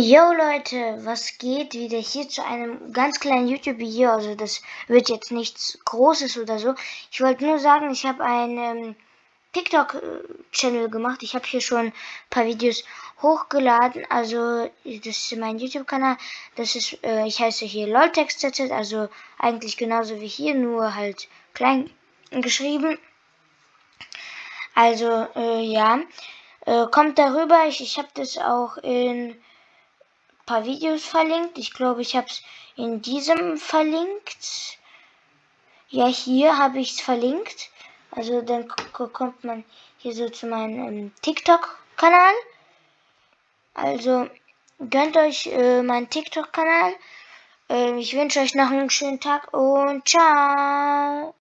Yo Leute, was geht? Wieder hier zu einem ganz kleinen YouTube-Video. Also das wird jetzt nichts Großes oder so. Ich wollte nur sagen, ich habe einen ähm, TikTok-Channel gemacht. Ich habe hier schon ein paar Videos hochgeladen. Also das ist mein YouTube-Kanal. Das ist, äh, ich heiße hier LolTextZ, also eigentlich genauso wie hier, nur halt klein geschrieben. Also äh, ja, äh, kommt darüber. Ich, ich habe das auch in paar Videos verlinkt. Ich glaube, ich habe es in diesem verlinkt. Ja, hier habe ich es verlinkt. Also dann kommt man hier so zu meinem ähm, TikTok-Kanal. Also gönnt euch äh, meinen TikTok-Kanal. Äh, ich wünsche euch noch einen schönen Tag und ciao.